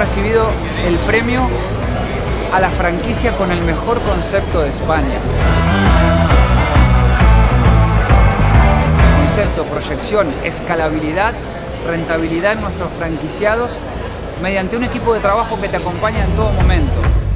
recibido el premio a la franquicia con el mejor concepto de España. Concepto, proyección, escalabilidad, rentabilidad en nuestros franquiciados mediante un equipo de trabajo que te acompaña en todo momento.